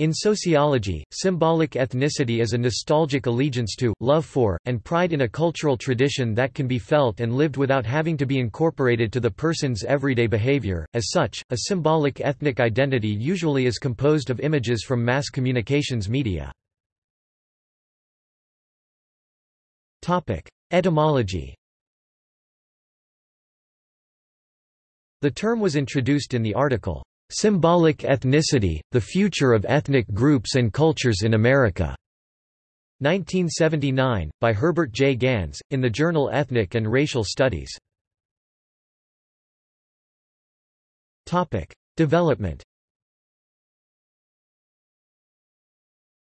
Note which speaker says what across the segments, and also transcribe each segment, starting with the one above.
Speaker 1: In sociology, symbolic ethnicity is a nostalgic allegiance to, love for, and pride in a cultural tradition that can be felt and lived without having to be incorporated to the person's everyday behavior. As such, a symbolic ethnic identity usually is composed of images from mass communications media. Topic: Etymology. The term was introduced in the article Symbolic Ethnicity, The Future of Ethnic Groups and Cultures in America. 1979, by Herbert J. Gans, in the journal Ethnic and Racial Studies. Development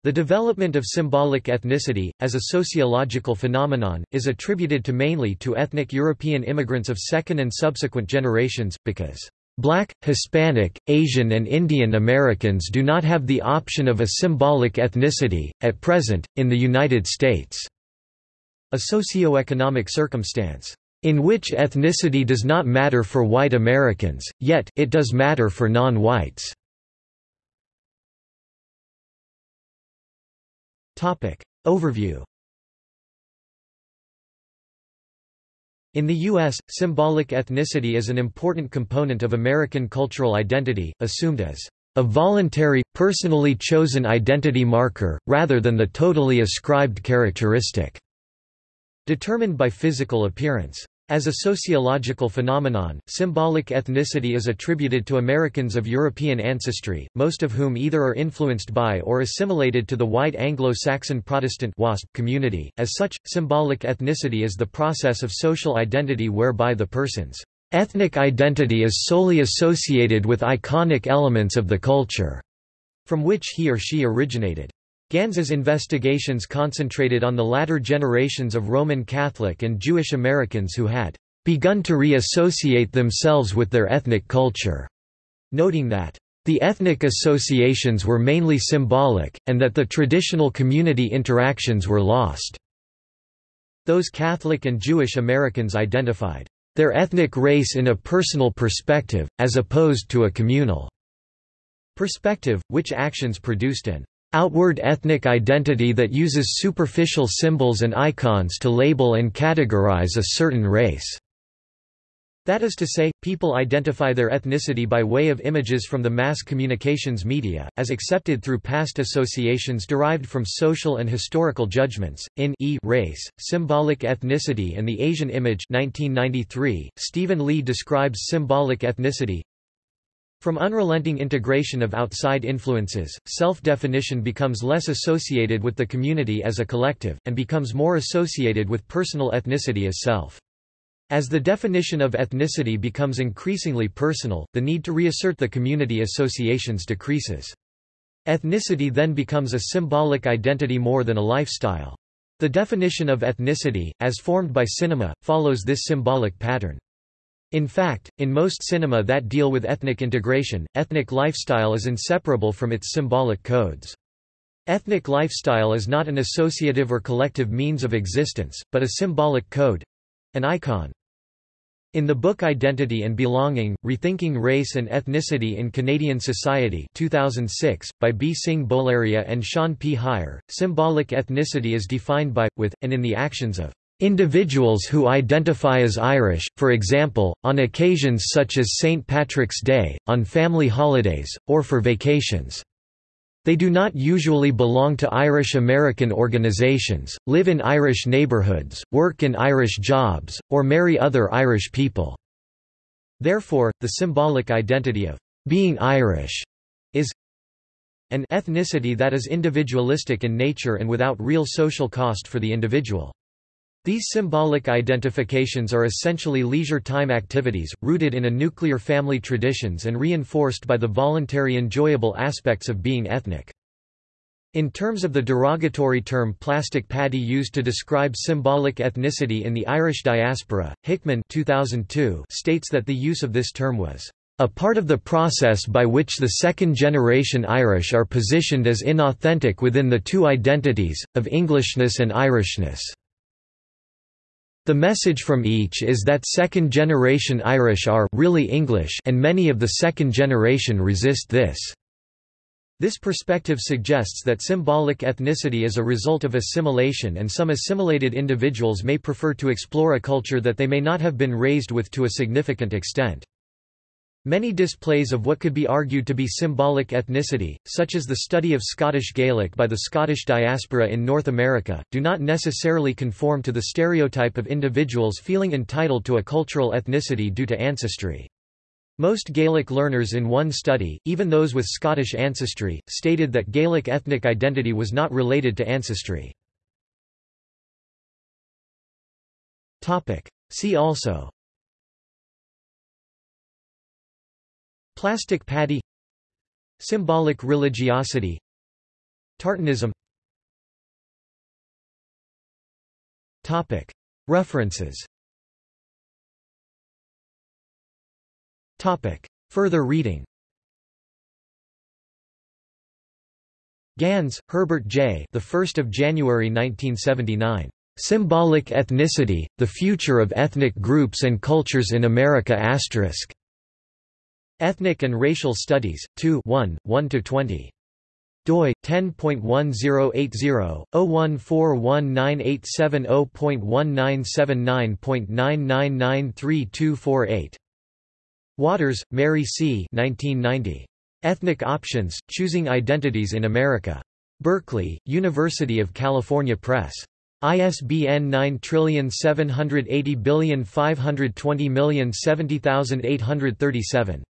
Speaker 1: The development of symbolic ethnicity, as a sociological phenomenon, is attributed to mainly to ethnic European immigrants of second and subsequent generations, because Black, Hispanic, Asian and Indian Americans do not have the option of a symbolic ethnicity, at present, in the United States. A socio-economic circumstance, in which ethnicity does not matter for white Americans, yet, it does matter for non-whites. Overview In the U.S., symbolic ethnicity is an important component of American cultural identity, assumed as a voluntary, personally chosen identity marker, rather than the totally ascribed characteristic, determined by physical appearance. As a sociological phenomenon, symbolic ethnicity is attributed to Americans of European ancestry, most of whom either are influenced by or assimilated to the white Anglo-Saxon Protestant WASP community. As such, symbolic ethnicity is the process of social identity whereby the person's ethnic identity is solely associated with iconic elements of the culture from which he or she originated. Gans's investigations concentrated on the latter generations of Roman Catholic and Jewish Americans who had begun to re-associate themselves with their ethnic culture, noting that the ethnic associations were mainly symbolic, and that the traditional community interactions were lost. Those Catholic and Jewish Americans identified their ethnic race in a personal perspective, as opposed to a communal perspective, which actions produced an outward ethnic identity that uses superficial symbols and icons to label and categorize a certain race. That is to say, people identify their ethnicity by way of images from the mass communications media, as accepted through past associations derived from social and historical judgments. In E Race, Symbolic Ethnicity and the Asian Image 1993, Stephen Lee describes symbolic ethnicity, from unrelenting integration of outside influences, self-definition becomes less associated with the community as a collective, and becomes more associated with personal ethnicity as self. As the definition of ethnicity becomes increasingly personal, the need to reassert the community associations decreases. Ethnicity then becomes a symbolic identity more than a lifestyle. The definition of ethnicity, as formed by cinema, follows this symbolic pattern. In fact, in most cinema that deal with ethnic integration, ethnic lifestyle is inseparable from its symbolic codes. Ethnic lifestyle is not an associative or collective means of existence, but a symbolic code—an icon. In the book Identity and Belonging, Rethinking Race and Ethnicity in Canadian Society 2006, by B. Singh Bolaria and Sean P. Hier, symbolic ethnicity is defined by, with, and in the actions of Individuals who identify as Irish, for example, on occasions such as St. Patrick's Day, on family holidays, or for vacations. They do not usually belong to Irish American organizations, live in Irish neighborhoods, work in Irish jobs, or marry other Irish people. Therefore, the symbolic identity of being Irish is an ethnicity that is individualistic in nature and without real social cost for the individual. These symbolic identifications are essentially leisure time activities, rooted in a nuclear family traditions and reinforced by the voluntary enjoyable aspects of being ethnic. In terms of the derogatory term plastic paddy used to describe symbolic ethnicity in the Irish diaspora, Hickman 2002 states that the use of this term was a part of the process by which the second-generation Irish are positioned as inauthentic within the two identities, of Englishness and Irishness. The message from each is that second-generation Irish are really English and many of the second generation resist this. This perspective suggests that symbolic ethnicity is a result of assimilation and some assimilated individuals may prefer to explore a culture that they may not have been raised with to a significant extent. Many displays of what could be argued to be symbolic ethnicity, such as the study of Scottish Gaelic by the Scottish diaspora in North America, do not necessarily conform to the stereotype of individuals feeling entitled to a cultural ethnicity due to ancestry. Most Gaelic learners in one study, even those with Scottish ancestry, stated that Gaelic ethnic identity was not related to ancestry. See also Plastic paddy Symbolic religiosity Tartanism References Topic. Further reading Gans, Herbert J. The 1st of January 1979. Symbolic Ethnicity: The Future of Ethnic Groups and Cultures in America*. Ethnic and Racial Studies, 2 1, 1–20 doi 10.1080/01419870.1979.9993248 Waters, Mary C. 1990. Ethnic Options, Choosing Identities in America. Berkeley, University of California Press. ISBN 9780520070837.